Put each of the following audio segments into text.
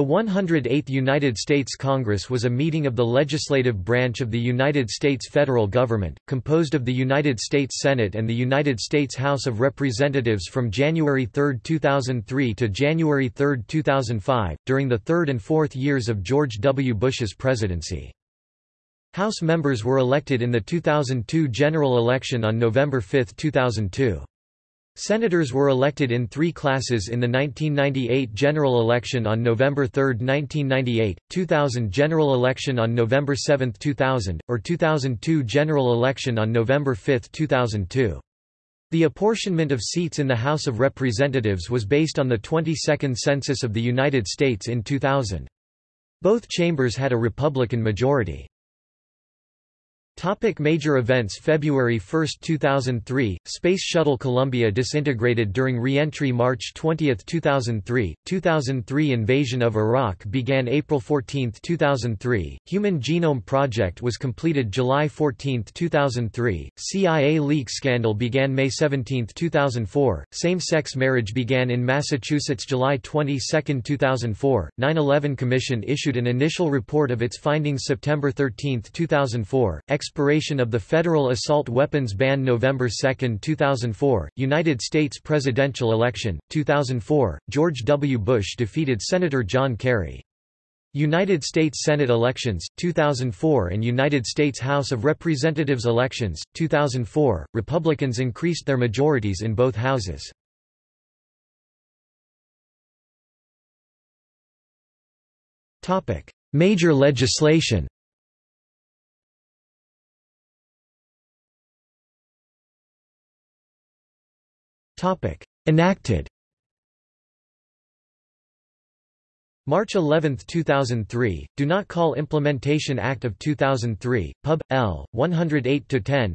The 108th United States Congress was a meeting of the legislative branch of the United States federal government, composed of the United States Senate and the United States House of Representatives from January 3, 2003 to January 3, 2005, during the third and fourth years of George W. Bush's presidency. House members were elected in the 2002 general election on November 5, 2002. Senators were elected in three classes in the 1998 general election on November 3, 1998, 2000 general election on November 7, 2000, or 2002 general election on November 5, 2002. The apportionment of seats in the House of Representatives was based on the 22nd Census of the United States in 2000. Both chambers had a Republican majority. Topic major events February 1, 2003, Space Shuttle Columbia disintegrated during re-entry March 20, 2003, 2003 Invasion of Iraq began April 14, 2003, Human Genome Project was completed July 14, 2003, CIA leak scandal began May 17, 2004, same-sex marriage began in Massachusetts July 22, 2004, 9-11 Commission issued an initial report of its findings September 13, 2004, expiration of the federal assault weapons ban November 2, 2004, United States presidential election, 2004, George W. Bush defeated Senator John Kerry. United States Senate elections, 2004 and United States House of Representatives elections, 2004, Republicans increased their majorities in both houses. Major legislation Enacted March 11, 2003, Do Not Call Implementation Act of 2003, Pub. L. 108-10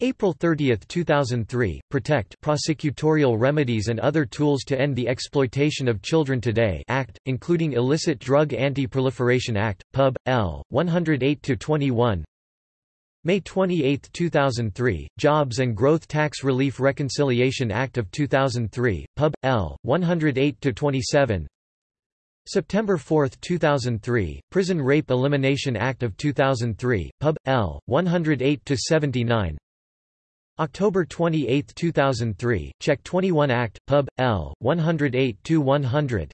April 30, 2003, Protect Prosecutorial Remedies and Other Tools to End the Exploitation of Children Today Act, including Illicit Drug Anti-Proliferation Act, Pub. L. 108-21 May 28, 2003, Jobs and Growth Tax Relief Reconciliation Act of 2003, Pub. L. 108-27 September 4, 2003, Prison Rape Elimination Act of 2003, Pub. L. 108-79 October 28, 2003, Check 21 Act, Pub. L. 108-100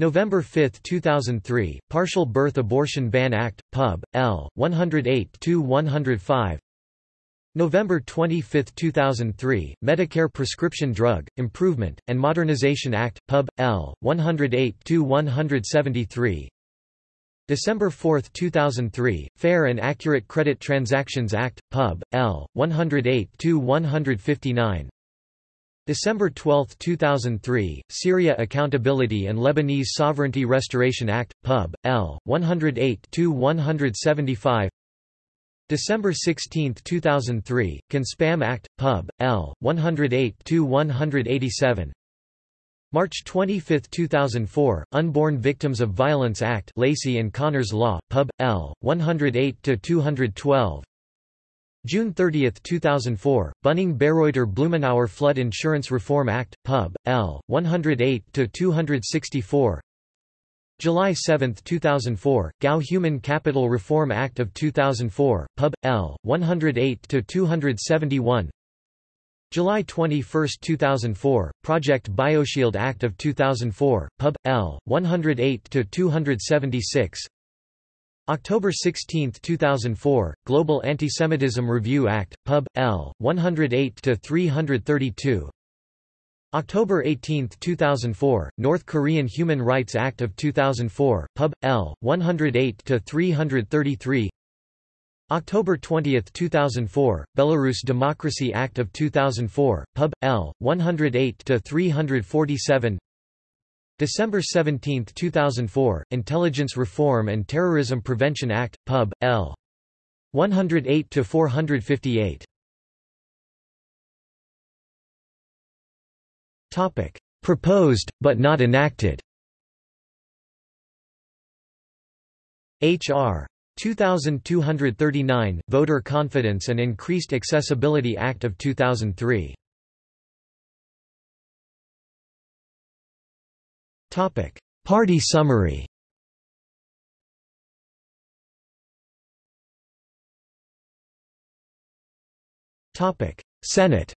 November 5, 2003, Partial Birth Abortion Ban Act, Pub. L. 108-105 November 25, 2003, Medicare Prescription Drug, Improvement, and Modernization Act, Pub. L. 108-173 December 4, 2003, Fair and Accurate Credit Transactions Act, Pub. L. 108-159 December 12, 2003, Syria Accountability and Lebanese Sovereignty Restoration Act, Pub. L. 108-175 December 16, 2003, CAN-SPAM Act, Pub. L. 108-187 March 25, 2004, Unborn Victims of Violence Act Laci and Conner's Law, Pub. L. 108-212 June 30, 2004, Bunning-Bereuter-Blumenauer Flood Insurance Reform Act, Pub. L. 108-264 July 7, 2004, Gao Human Capital Reform Act of 2004, Pub. L. 108-271 July 21, 2004, Project Bioshield Act of 2004, Pub. L. 108-276 October 16, 2004, Global Antisemitism Review Act, Pub. L. 108-332 October 18, 2004, North Korean Human Rights Act of 2004, Pub. L. 108-333 October 20, 2004, Belarus Democracy Act of 2004, Pub. L. 108-347 December 17, 2004, Intelligence Reform and Terrorism Prevention Act, Pub. L. 108-458. Topic: Proposed but not enacted. H.R. 2239, Voter Confidence and Increased Accessibility Act of 2003. Party summary. Senate.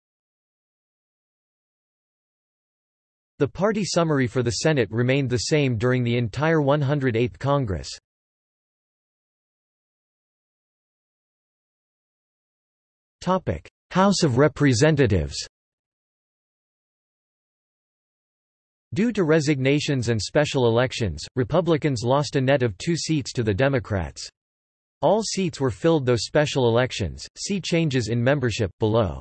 The party summary for the Senate remained the same during the entire 108th Congress. House of Representatives Due to resignations and special elections, Republicans lost a net of two seats to the Democrats. All seats were filled though special elections. See changes in membership, below.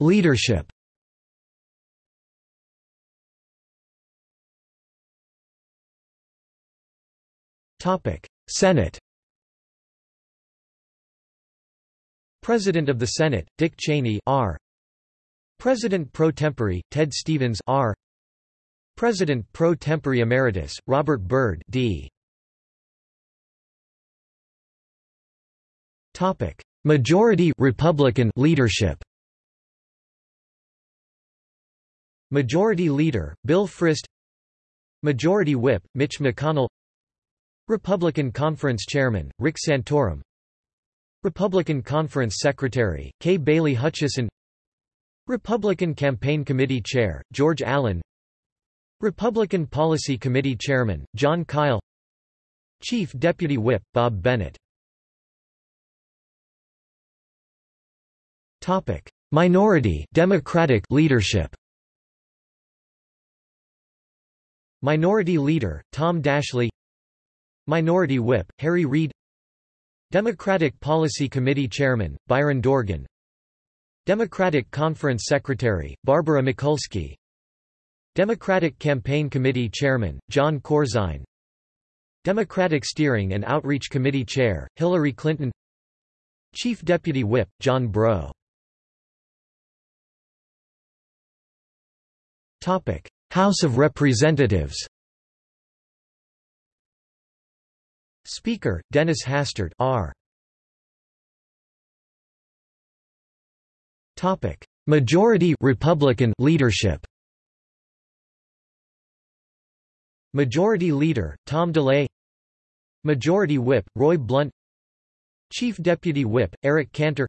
Leadership Senate President of the Senate, Dick Cheney R. President pro tempore, Ted Stevens R. President pro tempore emeritus, Robert Byrd D. Topic: Majority Republican leadership. Majority Leader, Bill Frist Majority Whip, Mitch McConnell Republican Conference Chairman, Rick Santorum Republican Conference Secretary, Kay Bailey Hutchison. Republican Campaign Committee Chair, George Allen. Republican Policy Committee Chairman, Jon Kyl. Chief Deputy Whip, Bob Bennett. Topic: Minority Democratic leadership. Minority Leader, Tom Daschle Minority Whip, Harry Reid Democratic Policy Committee Chairman, Byron Dorgan. Democratic Conference Secretary, Barbara Mikulski. Democratic Campaign Committee Chairman, Jon Corzine. Democratic Steering and Outreach Committee Chair, Hillary Clinton. Chief Deputy Whip, John Breaux House of Representatives Speaker, Dennis Hastert R. Topic: Majority Republican leadership Majority Leader, Tom DeLay Majority Whip, Roy Blunt Chief Deputy Whip, Eric Cantor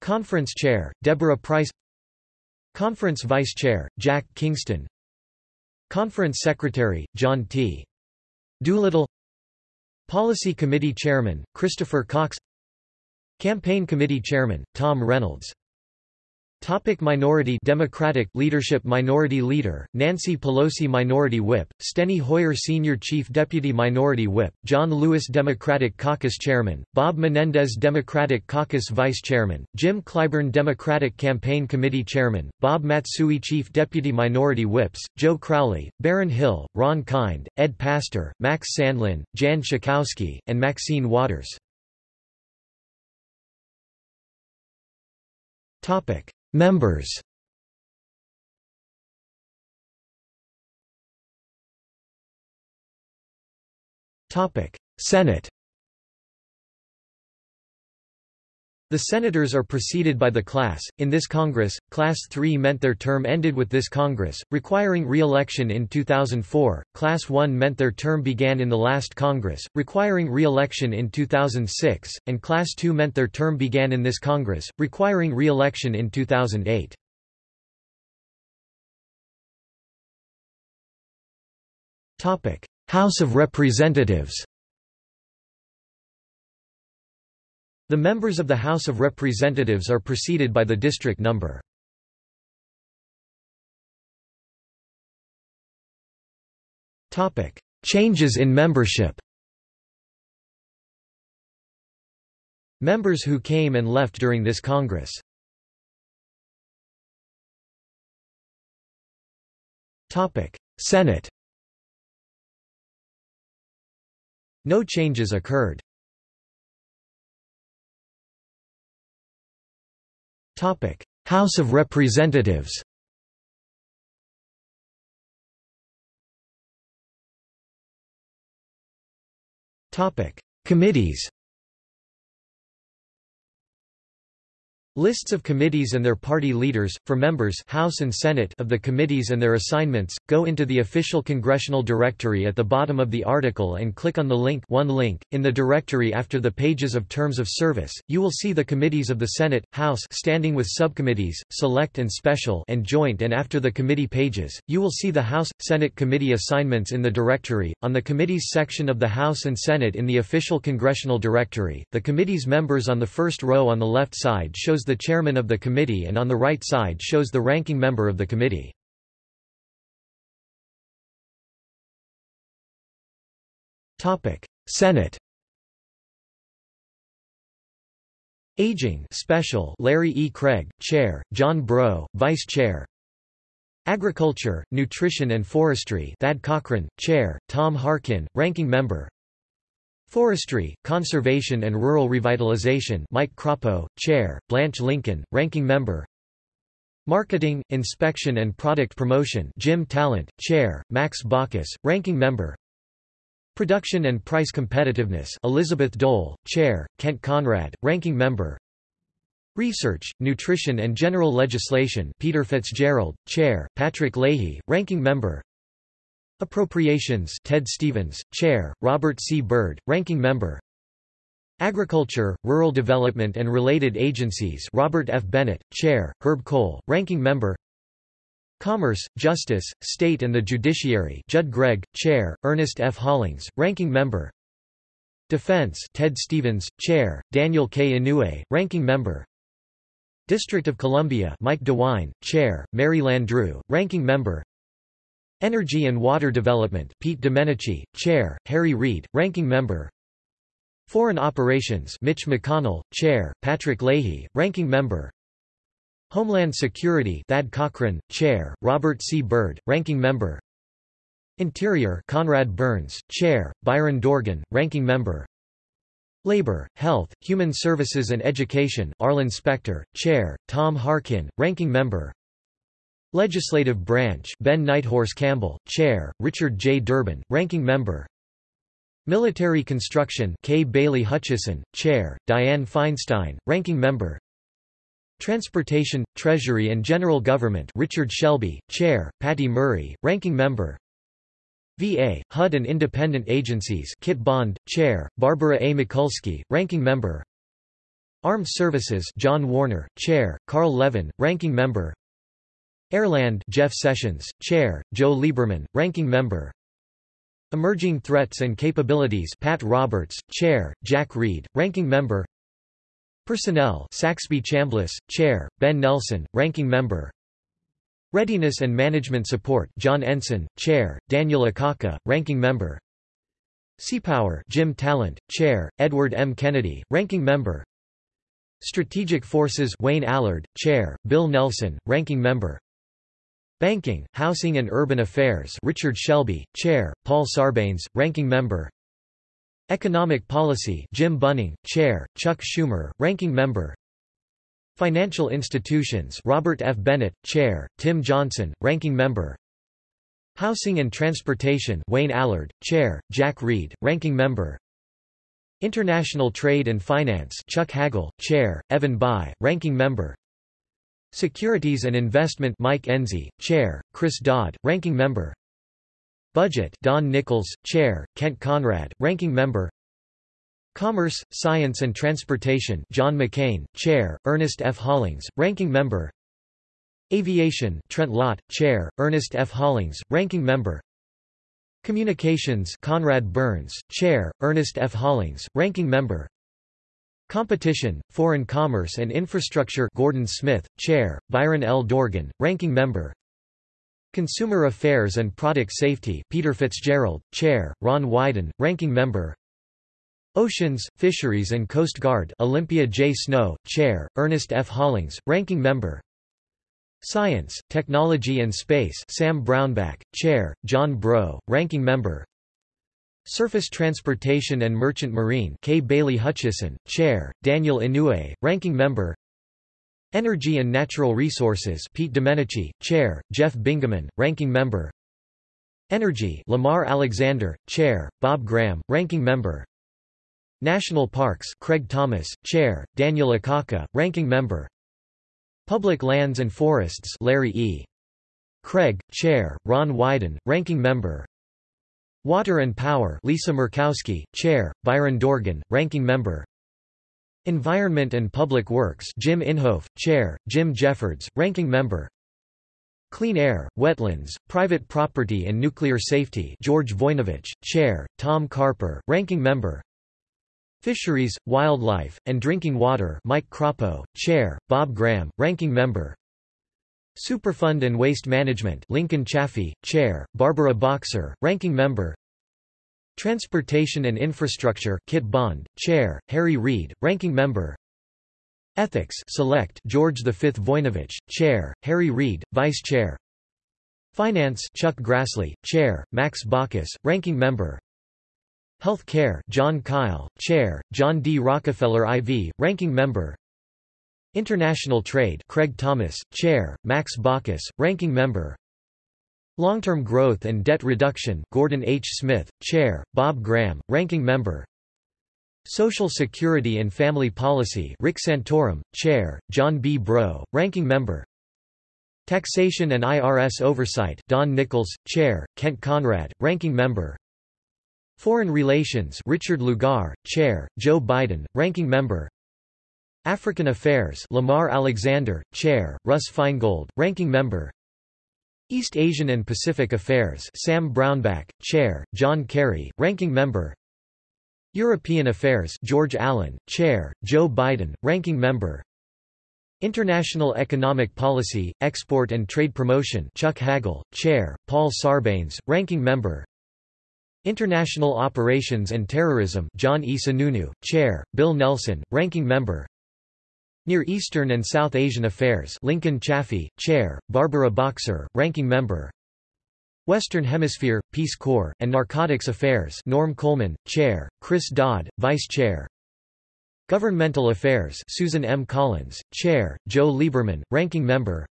Conference Chair, Deborah Pryce Conference Vice Chair, Jack Kingston Conference Secretary, John T. Doolittle Policy Committee Chairman, Christopher Cox Campaign Committee Chairman, Tom Reynolds Topic minority Democratic leadership Minority Leader, Nancy Pelosi Minority Whip, Steny Hoyer Senior Chief Deputy Minority Whip, John Lewis Democratic Caucus Chairman, Bob Menendez Democratic Caucus Vice Chairman, Jim Clyburn Democratic Campaign Committee Chairman, Bob Matsui Chief Deputy Minority Whips, Joe Crowley, Baron Hill, Ron Kind, Ed Pastor, Max Sandlin, Jan Schakowsky, and Maxine Waters. Topic Members. Senate The senators are preceded by the class. In this Congress, Class 3 meant their term ended with this Congress, requiring re-election in 2004. Class 1 meant their term began in the last Congress, requiring re-election in 2006, and Class 2 meant their term began in this Congress, requiring re-election in 2008. Topic: House of Representatives. The members of the House of Representatives are preceded by the district number. Changes in membership Members who came and left during this Congress Senate No changes occurred. House of Representatives Committees Lists of committees and their party leaders, for members House and Senate of the committees and their assignments, go into the official congressional directory at the bottom of the article and click on the link one link. In the directory after the pages of terms of service, you will see the committees of the Senate, House standing with subcommittees, select and special and joint and after the committee pages, you will see the House, Senate committee assignments in the directory. On the committees section of the House and Senate in the official congressional directory, the committee's members on the first row on the left side shows the chairman of the committee and on the right side shows the ranking member of the committee. Senate Aging Special Larry E. Craig, Chair, John Breaux, Vice Chair Agriculture, Nutrition and Forestry Thad Cochran, Chair, Tom Harkin, Ranking Member Forestry, Conservation and Rural Revitalization Mike Crapo, Chair, Blanche Lincoln, Ranking Member. Marketing, Inspection and Product Promotion Jim Talent, Chair, Max Baucus, Ranking Member. Production and Price Competitiveness Elizabeth Dole, Chair, Kent Conrad, Ranking Member. Research, Nutrition and General Legislation Peter Fitzgerald, Chair, Patrick Leahy, Ranking Member Appropriations Ted Stevens, Chair, Robert C. Byrd, Ranking Member Agriculture, Rural Development and Related Agencies Robert F. Bennett, Chair, Herb Kohl, Ranking Member Commerce, Justice, State and the Judiciary Judd Gregg, Chair, Ernest F. Hollings, Ranking Member Defense Ted Stevens, Chair, Daniel K. Inouye, Ranking Member District of Columbia Mike DeWine, Chair, Mary Landrieu, Ranking Member Energy and Water Development Pete Domenici, Chair, Harry Reid, Ranking Member. Foreign Operations Mitch McConnell, Chair, Patrick Leahy, Ranking Member. Homeland Security Thad Cochran, Chair, Robert C. Byrd, Ranking Member. Interior Conrad Burns, Chair, Byron Dorgan, Ranking Member. Labor, Health, Human Services and Education Arlen Specter, Chair, Tom Harkin, Ranking Member Legislative Branch Ben Nighthorse Campbell, Chair, Richard J. Durbin, Ranking Member Military Construction Kay Bailey Hutchison, Chair, Dianne Feinstein, Ranking Member Transportation, Treasury and General Government Richard Shelby, Chair, Patty Murray, Ranking Member VA, HUD and Independent Agencies Kit Bond, Chair, Barbara A. Mikulski, Ranking Member Armed Services John Warner, Chair, Carl Levin, Ranking Member Airland Jeff Sessions, Chair, Joe Lieberman, Ranking Member. Emerging Threats and Capabilities Pat Roberts, Chair, Jack Reed, Ranking Member. Personnel Saxby Chambliss, Chair, Ben Nelson, Ranking Member. Readiness and Management Support John Ensign, Chair, Daniel Akaka, Ranking Member. Seapower Jim Talent, Chair, Edward M. Kennedy, Ranking Member. Strategic Forces Wayne Allard, Chair, Bill Nelson, Ranking Member Banking, Housing and Urban Affairs Richard Shelby, Chair, Paul Sarbanes, Ranking Member. Economic Policy Jim Bunning, Chair, Chuck Schumer, Ranking Member. Financial Institutions Robert F. Bennett, Chair, Tim Johnson, Ranking Member. Housing and Transportation Wayne Allard, Chair, Jack Reed, Ranking Member. International Trade and Finance Chuck Hagel, Chair, Evan Bayh, Ranking Member Securities and Investment Mike Enzi, Chair, Chris Dodd, Ranking Member Budget Don Nickles, Chair, Kent Conrad, Ranking Member Commerce, Science and Transportation John McCain, Chair, Ernest F. Hollings, Ranking Member Aviation Trent Lott, Chair, Ernest F. Hollings, Ranking Member Communications Conrad Burns, Chair, Ernest F. Hollings, Ranking Member Competition, Foreign Commerce and Infrastructure Gordon Smith, Chair, Byron L. Dorgan, Ranking Member Consumer Affairs and Product Safety Peter Fitzgerald, Chair, Ron Wyden, Ranking Member Oceans, Fisheries and Coast Guard Olympia J. Snowe, Chair, Ernest F. Hollings, Ranking Member Science, Technology and Space Sam Brownback, Chair, John Breaux, Ranking Member Surface Transportation and Merchant Marine Kay Bailey Hutchison, Chair, Daniel Inouye, Ranking Member Energy and Natural Resources Pete Domenici, Chair, Jeff Bingaman, Ranking Member Energy Lamar Alexander, Chair, Bob Graham, Ranking Member National Parks Craig Thomas, Chair, Daniel Akaka, Ranking Member Public Lands and Forests Larry E. Craig, Chair, Ron Wyden, Ranking Member Water and Power Lisa Murkowski, Chair, Byron Dorgan, Ranking Member. Environment and Public Works Jim Inhofe, Chair, Jim Jeffords, Ranking Member. Clean Air, Wetlands, Private Property and Nuclear Safety George Voinovich, Chair, Tom Carper, Ranking Member. Fisheries, Wildlife, and Drinking Water Mike Crapo, Chair, Bob Graham, Ranking Member Superfund and Waste Management Lincoln Chafee, Chair, Barbara Boxer, Ranking Member Transportation and Infrastructure Kit Bond, Chair, Harry Reid, Ranking Member Ethics Select George V. Voinovich, Chair, Harry Reid, Vice Chair Finance Chuck Grassley, Chair, Max Baucus, Ranking Member Health Care Jon Kyl, Chair, John D. Rockefeller IV, Ranking Member International Trade Craig Thomas, Chair, Max Baucus, Ranking Member. Long-Term Growth and Debt Reduction Gordon H. Smith, Chair, Bob Graham, Ranking Member. Social Security and Family Policy Rick Santorum, Chair, John B. Breaux, Ranking Member. Taxation and IRS Oversight Don Nickles, Chair, Kent Conrad, Ranking Member. Foreign Relations Richard Lugar, Chair, Joe Biden, Ranking Member African Affairs Lamar Alexander, Chair, Russ Feingold, Ranking Member. East Asian and Pacific Affairs Sam Brownback, Chair, John Kerry, Ranking Member. European Affairs George Allen, Chair, Joe Biden, Ranking Member. International Economic Policy, Export and Trade Promotion Chuck Hagel, Chair, Paul Sarbanes, Ranking Member. International Operations and Terrorism John E. Sununu, Chair, Bill Nelson, Ranking Member Near Eastern and South Asian Affairs Lincoln Chafee, Chair, Barbara Boxer, Ranking Member Western Hemisphere, Peace Corps, and Narcotics Affairs Norm Coleman, Chair, Chris Dodd, Vice Chair Governmental Affairs Susan M. Collins, Chair, Joe Lieberman, Ranking Member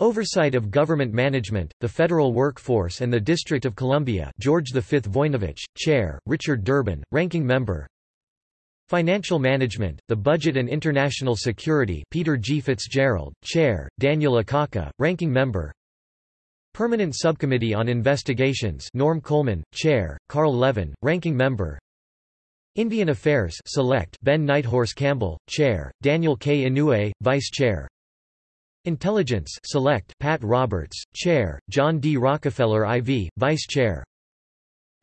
Oversight of Government Management, the Federal Workforce and the District of Columbia George V. Voinovich, Chair, Richard Durbin, Ranking Member Financial Management, the Budget and International Security Peter G. Fitzgerald, Chair, Daniel Akaka, Ranking Member Permanent Subcommittee on Investigations Norm Coleman, Chair, Carl Levin, Ranking Member Indian Affairs Select Ben Nighthorse Campbell, Chair, Daniel K. Inouye, Vice Chair Intelligence Select Pat Roberts, Chair, John D. Rockefeller IV, Vice Chair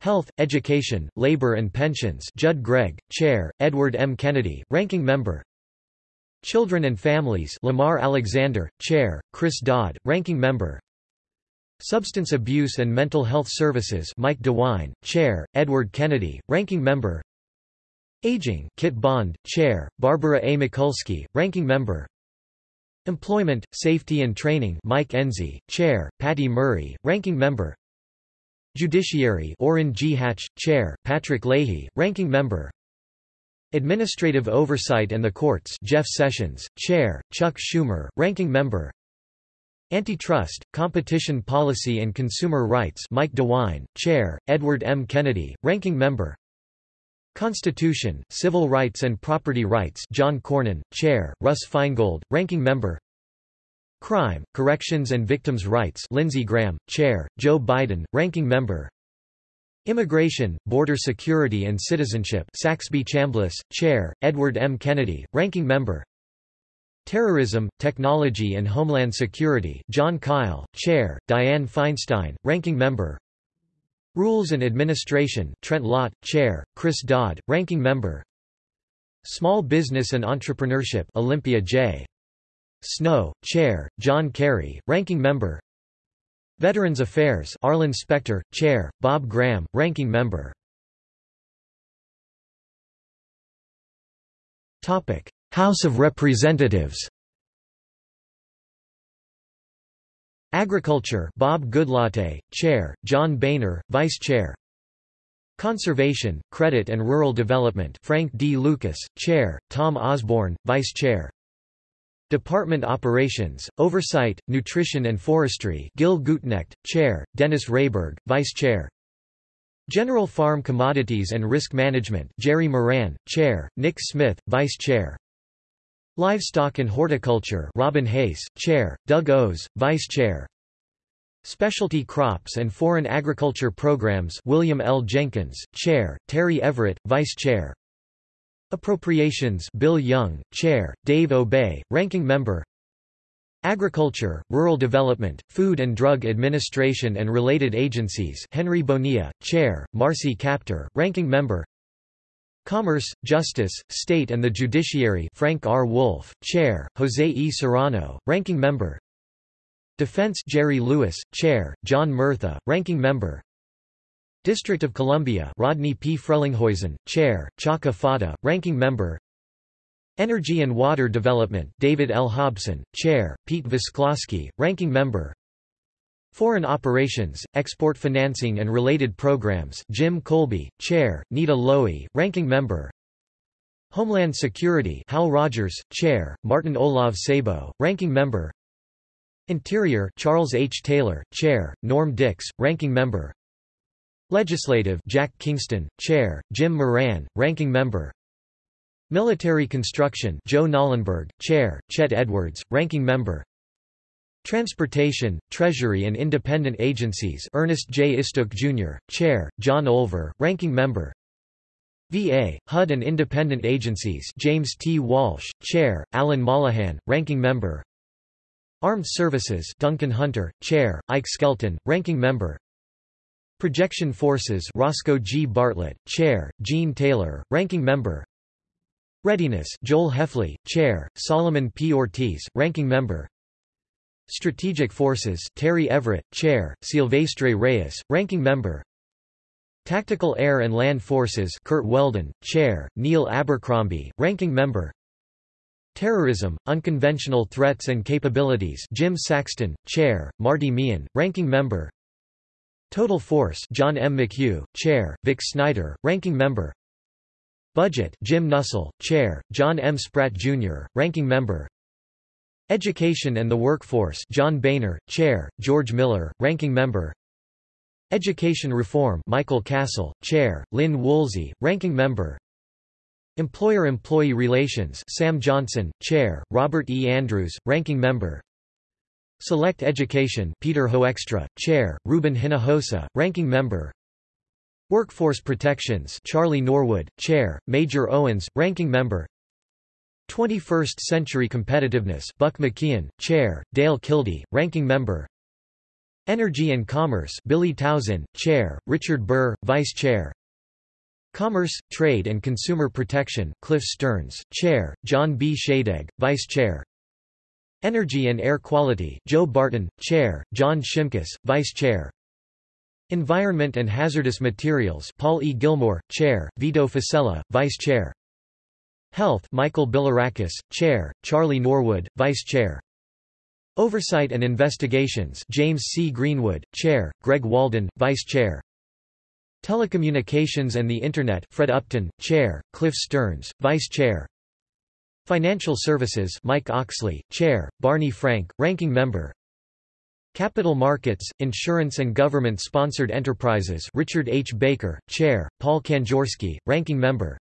Health, Education, Labor and Pensions Judd Gregg, Chair, Edward M. Kennedy, Ranking Member. Children and Families Lamar Alexander, Chair, Chris Dodd, Ranking Member. Substance Abuse and Mental Health Services Mike DeWine, Chair, Edward Kennedy, Ranking Member. Aging Kit Bond, Chair, Barbara A. Mikulski, Ranking Member. Employment, Safety and Training Mike Enzi, Chair, Patty Murray, Ranking Member Judiciary Orrin G. Hatch, Chair, Patrick Leahy, Ranking Member Administrative Oversight and the Courts Jeff Sessions, Chair, Chuck Schumer, Ranking Member Antitrust, Competition Policy and Consumer Rights Mike DeWine, Chair, Edward M. Kennedy, Ranking Member Constitution, Civil Rights and Property Rights John Cornyn, Chair, Russ Feingold, Ranking Member Crime, Corrections and Victims' Rights Lindsey Graham, Chair, Joe Biden, Ranking Member Immigration, Border Security and Citizenship Saxby Chambliss, Chair, Edward M. Kennedy, Ranking Member Terrorism, Technology and Homeland Security Jon Kyl, Chair, Dianne Feinstein, Ranking Member Rules and Administration Trent Lott, Chair, Chris Dodd, Ranking Member Small Business and Entrepreneurship Olympia J. Snowe, Chair, John Kerry, Ranking Member. Veterans Affairs Arlen Specter, Chair, Bob Graham, Ranking Member. House of Representatives. Agriculture Bob Goodlatte, Chair, John Boehner, Vice Chair. Conservation, Credit and Rural Development Frank D. Lucas, Chair, Tom Osborne, Vice Chair Department Operations, Oversight, Nutrition and Forestry Gil Gutknecht, Chair, Dennis Rehberg, Vice Chair. General Farm Commodities and Risk Management Jerry Moran, Chair, Nick Smith, Vice Chair. Livestock and Horticulture Robin Hayes, Chair, Doug Ose, Vice Chair. Specialty Crops and Foreign Agriculture Programs William L. Jenkins, Chair, Terry Everett, Vice Chair Appropriations Bill Young, Chair, Dave Obey, Ranking Member Agriculture, Rural Development, Food and Drug Administration and related agencies Henry Bonilla, Chair, Marcy Kaptur, Ranking Member Commerce, Justice, State and the Judiciary Frank R. Wolf, Chair, Jose E. Serrano, Ranking Member Defense Jerry Lewis, Chair, John Murtha, Ranking Member District of Columbia Rodney P. Frelinghuysen, Chair, Chaka Fattah, Ranking Member Energy and Water Development David L. Hobson, Chair, Pete Visclosky, Ranking Member Foreign Operations, Export Financing and Related Programs Jim Kolbe, Chair, Nita Lowey, Ranking Member Homeland Security Hal Rogers, Chair, Martin Olav Sabo, Ranking Member Interior Charles H. Taylor, Chair, Norm Dicks, Ranking Member Legislative Jack Kingston, Chair, Jim Moran, Ranking Member Military Construction Joe Knollenberg, Chair, Chet Edwards, Ranking Member Transportation, Treasury and Independent Agencies Ernest J. Istook Jr., Chair, John Olver, Ranking Member VA, HUD and Independent Agencies James T. Walsh, Chair, Alan Mollohan, Ranking Member Armed Services Duncan Hunter, Chair, Ike Skelton, Ranking Member Projection Forces Roscoe G. Bartlett, Chair, Gene Taylor, Ranking Member. Readiness Joel Hefley, Chair, Solomon P. Ortiz, Ranking Member. Strategic Forces Terry Everett, Chair, Silvestre Reyes, Ranking Member. Tactical Air and Land Forces Curt Weldon, Chair, Neil Abercrombie, Ranking Member. Terrorism, Unconventional Threats and Capabilities Jim Saxton, Chair, Marty Meehan, Ranking Member Total Force John M. McHugh, Chair, Vic Snyder, Ranking Member Budget Jim Nussle, Chair, John M. Spratt, Jr., Ranking Member Education and the Workforce John Boehner, Chair, George Miller, Ranking Member Education Reform Michael Castle, Chair, Lynn Woolsey, Ranking Member Employer-Employee Relations Sam Johnson, Chair, Robert E. Andrews, Ranking Member Select Education Peter Hoekstra, Chair, Ruben Hinojosa, Ranking Member. Workforce Protections Charlie Norwood, Chair, Major Owens, Ranking Member. 21st Century Competitiveness Buck McKeon, Chair, Dale Kildee, Ranking Member. Energy and Commerce Billy Tauzin, Chair, Richard Burr, Vice Chair. Commerce, Trade and Consumer Protection Cliff Stearns, Chair, John B. Shadegg, Vice Chair Energy and Air Quality Joe Barton, Chair, John Shimkus, Vice Chair Environment and Hazardous Materials Paul E. Gillmor, Chair, Vito Fossella, Vice Chair. Health Michael Bilirakis, Chair, Charlie Norwood, Vice Chair. Oversight and Investigations James C. Greenwood, Chair, Greg Walden, Vice Chair. Telecommunications and the Internet Fred Upton, Chair, Cliff Stearns, Vice Chair. Financial Services Mike Oxley, Chair, Barney Frank, Ranking Member Capital Markets, Insurance and Government-Sponsored Enterprises Richard H. Baker, Chair, Paul Kanjorski, Ranking Member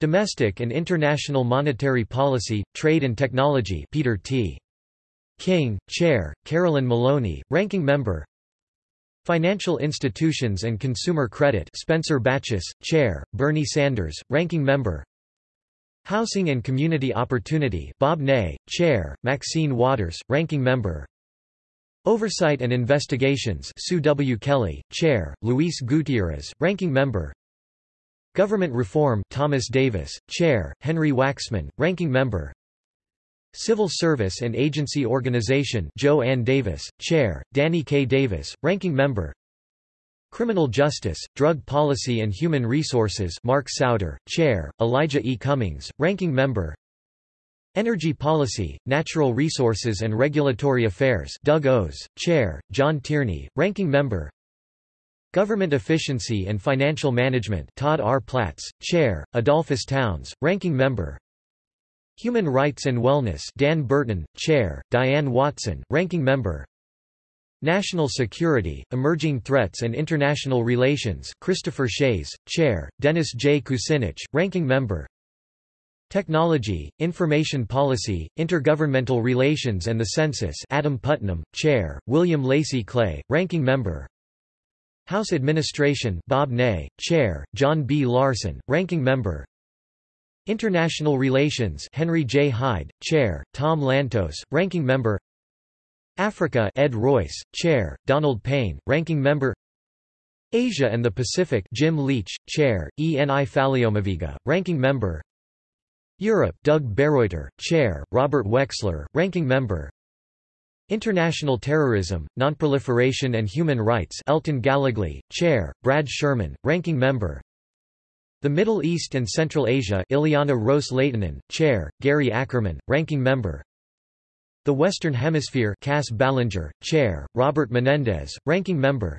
Domestic and International Monetary Policy, Trade and Technology Peter T. King, Chair, Carolyn Maloney, Ranking Member Financial Institutions and Consumer Credit Spencer Bachus, Chair, Bernie Sanders, Ranking Member Housing and Community Opportunity Bob Ney, Chair, Maxine Waters, Ranking Member Oversight and Investigations Sue W. Kelly, Chair, Luis Gutierrez, Ranking Member Government Reform Thomas Davis, Chair, Henry Waxman, Ranking Member Civil Service and Agency Organization Jo Ann Davis, Chair, Danny K. Davis, Ranking Member Criminal Justice, Drug Policy and Human Resources Mark Souder, Chair, Elijah E. Cummings, Ranking Member Energy Policy, Natural Resources and Regulatory Affairs Doug Ose, Chair, John Tierney, Ranking Member Government Efficiency and Financial Management Todd R. Platts, Chair, Edolphus Towns, Ranking Member Human Rights and Wellness Dan Burton, Chair, Diane Watson, Ranking Member National Security, Emerging Threats and International Relations Christopher Shays, Chair, Dennis J. Kucinich, Ranking Member Technology, Information Policy, Intergovernmental Relations and the Census Adam Putnam, Chair, William Lacey Clay, Ranking Member House Administration Bob Ney, Chair, John B. Larson, Ranking Member International Relations Henry J. Hyde, Chair, Tom Lantos, Ranking Member Africa Ed Royce, Chair, Donald Payne, Ranking Member Asia and the Pacific Jim Leach, Chair, Eni Faleomavaega, Ranking Member Europe Doug Bereuter, Chair, Robert Wexler, Ranking Member International Terrorism, Nonproliferation and Human Rights Elton Gallegly, Chair, Brad Sherman, Ranking Member The Middle East and Central Asia Ileana Ros-Lehtinen, Chair, Gary Ackerman, Ranking Member The Western Hemisphere Cass Ballenger, Chair, Robert Menendez, Ranking Member.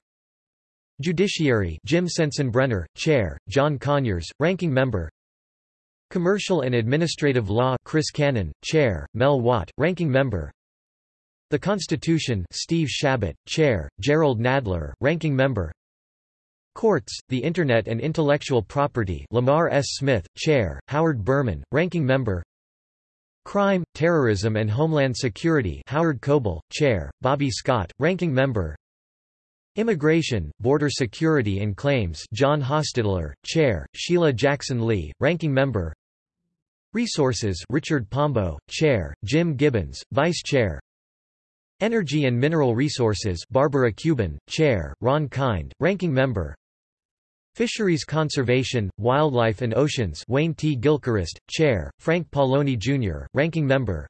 Judiciary Jim Sensenbrenner, Chair, John Conyers, Ranking Member. Commercial and Administrative Law Chris Cannon, Chair, Mel Watt, Ranking Member. The Constitution Steve Chabot, Chair, Gerald Nadler, Ranking Member. Courts, the Internet and Intellectual Property Lamar S. Smith, Chair, Howard Berman, Ranking Member Crime, Terrorism and Homeland Security Howard Coble, Chair, Bobby Scott, Ranking Member. Immigration, Border Security and Claims John Hostettler, Chair, Sheila Jackson Lee, Ranking Member. Resources Richard Pombo, Chair, Jim Gibbons, Vice Chair. Energy and Mineral Resources Barbara Cubin, Chair, Ron Kind, Ranking Member Fisheries Conservation, Wildlife and Oceans Wayne T. Gilchrist, Chair, Frank Pallone Jr., Ranking Member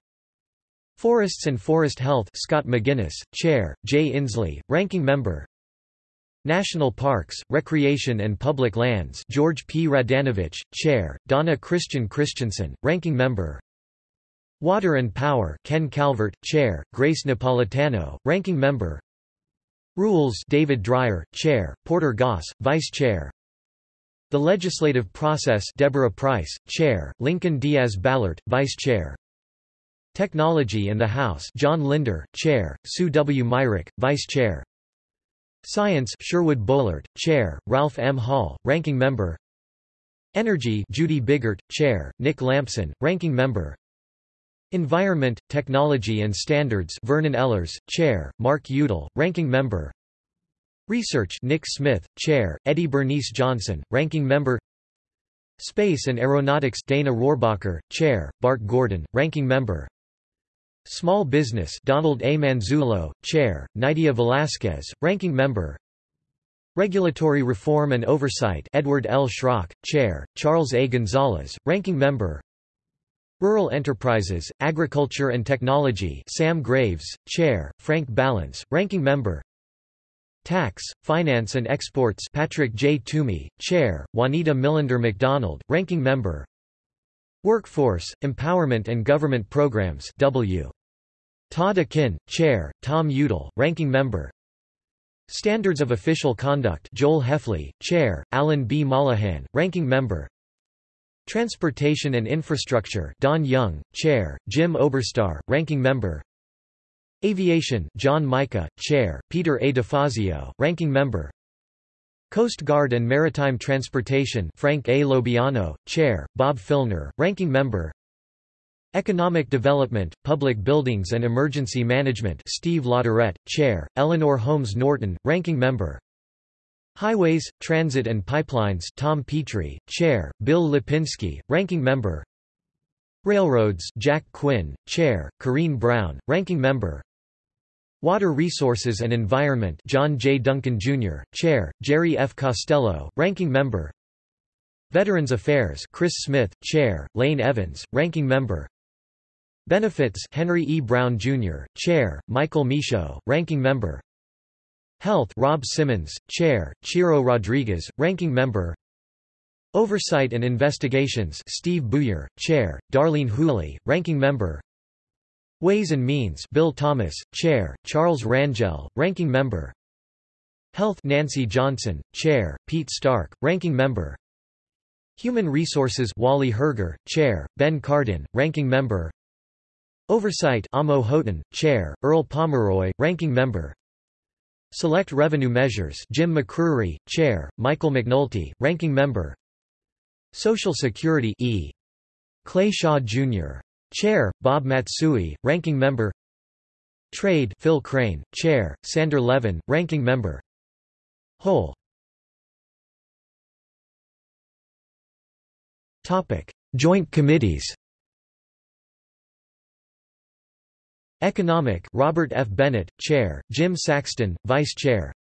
Forests and Forest Health Scott McInnis, Chair, Jay Inslee, Ranking Member National Parks, Recreation and Public Lands George P. Radanovich, Chair, Donna Christian Christensen, Ranking Member Water and Power Ken Calvert, Chair, Grace Napolitano, Ranking Member Rules David Dreier, Chair, Porter Goss, Vice Chair. The Legislative Process Deborah Pryce, Chair, Lincoln Diaz Balart, Vice Chair. Technology and the House John Linder, Chair, Sue W. Myrick, Vice Chair. Science Sherwood Boehlert, Chair, Ralph M. Hall, Ranking Member. Energy Judy Biggert, Chair, Nick Lampson, Ranking Member Environment, Technology and Standards Vernon Ehlers, Chair, Mark Udall, Ranking Member Research Nick Smith, Chair, Eddie Bernice Johnson, Ranking Member Space and Aeronautics Dana Rohrabacher, Chair, Bart Gordon, Ranking Member Small Business Donald A. Manzullo, Chair, Nydia Velázquez, Ranking Member Regulatory Reform and Oversight Edward L. Schrock, Chair, Charles A. Gonzalez, Ranking Member Rural Enterprises, Agriculture and Technology Sam Graves, Chair, Frank Ballance, Ranking Member Tax, Finance and Exports Patrick J. Toomey, Chair, Juanita Millender McDonald, Ranking Member Workforce, Empowerment and Government Programs W. Todd Akin, Chair, Tom Udall, Ranking Member Standards of Official Conduct Joel Hefley, Chair, Alan B. Mollohan, Ranking Member Transportation and Infrastructure Don Young, Chair, Jim Oberstar, Ranking Member Aviation John Mica, Chair, Peter A. DeFazio, Ranking Member Coast Guard and Maritime Transportation Frank A. LoBiondo, Chair, Bob Filner, Ranking Member Economic Development, Public Buildings and Emergency Management Steve Latourette, Chair, Eleanor Holmes Norton, Ranking Member Highways, Transit and Pipelines Tom Petri, Chair, Bill Lipinski, Ranking Member Railroads Jack Quinn, Chair, Corrine Brown, Ranking Member Water Resources and Environment John J. Duncan, Jr., Chair, Jerry F. Costello, Ranking Member Veterans Affairs Chris Smith, Chair, Lane Evans, Ranking Member Benefits Henry E. Brown, Jr., Chair, Michael Michaud, Ranking Member Health Rob Simmons, Chair, Ciro Rodriguez, Ranking Member. Oversight and Investigations Steve Buyer, Chair, Darlene Hooley, Ranking Member. Ways and Means Bill Thomas, Chair, Charles Rangel, Ranking Member. Health Nancy Johnson, Chair, Pete Stark, Ranking Member. Human Resources Wally Herger, Chair, Ben Cardin, Ranking Member. Oversight Amo Houghton, Chair, Earl Pomeroy, Ranking Member Select Revenue Measures Jim McCrery, Chair, Michael McNulty, Ranking Member. Social Security E. Clay Shaw, Jr. Chair, Bob Matsui, Ranking Member. Trade Phil Crane, Chair, Sander Levin, Ranking Member. Whole. Joint committees Economic Robert F. Bennett, Chair, Jim Saxton, Vice Chair.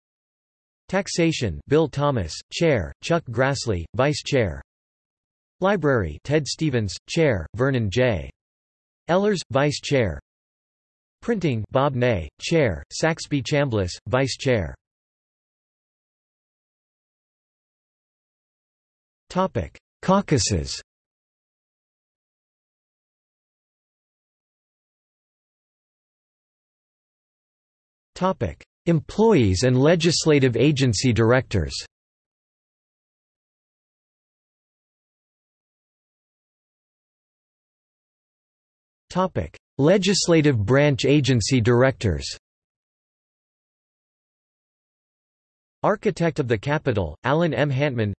Taxation Bill Thomas, Chair, Chuck Grassley, Vice Chair. Library Ted Stevens, Chair, Vernon J. Ehlers, Vice Chair. Printing Bob Ney, Chair, Saxby Chambliss, Vice Chair. Caucuses Employees and legislative agency directors Legislative branch agency directors Architect of the Capitol, Alan M. Hantman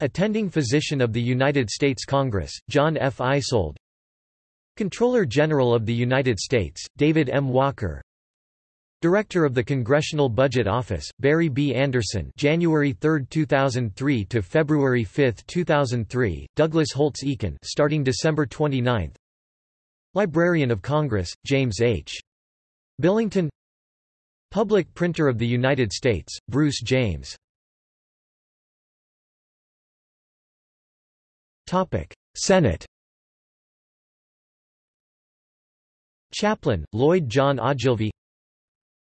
Attending Physician of the United States Congress, John F. Eisold. Controller General of the United States, David M. Walker Director of the Congressional Budget Office, Barry B. Anderson January 3, 2003 to February 5, 2003, Douglas Holtz Eakin starting December 29 Librarian of Congress, James H. Billington. Public Printer of the United States, Bruce James. Senate. Chaplain, Lloyd John Ogilvie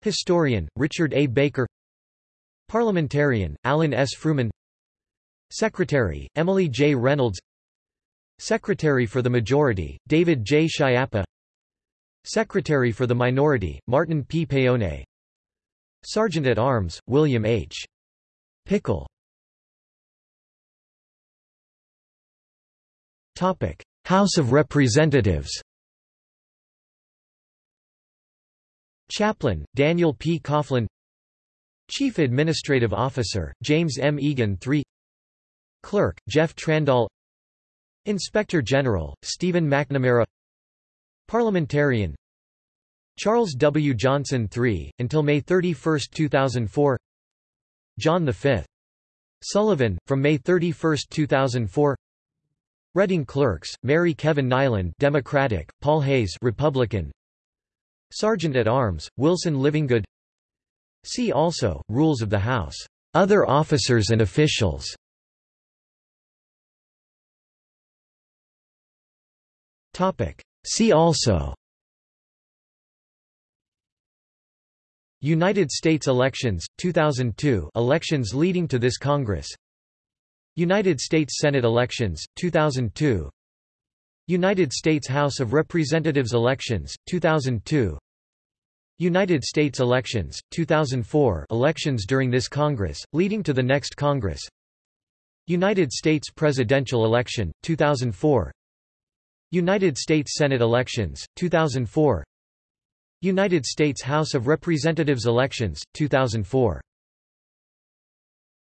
Historian, Richard A. Baker Parliamentarian, Alan S. Frumin Secretary, Emily J. Reynolds Secretary for the Majority, David J. Schiappa Secretary for the Minority, Martin P. Paone Sergeant at Arms, William H. Pickle House of Representatives Chaplain, Daniel P. Coughlin Chief Administrative Officer, James M. Eagen III Clerk, Jeff Trandahl Inspector General, Stephen McNamara Parliamentarian Charles W. Johnson III, until May 31, 2004 John V. Sullivan, from May 31, 2004 Reading Clerks, Mary Kevin Niland Democratic, Paul Hays Republican Sergeant at Arms, Wilson Livingood See also, Rules of the House. Other officers and officials. See also. United States elections, 2002 elections leading to this Congress. United States Senate elections, 2002 United States House of Representatives elections, 2002 United States elections, 2004 elections during this Congress, leading to the next Congress. United States presidential election, 2004 United States Senate elections, 2004 United States House of Representatives elections, 2004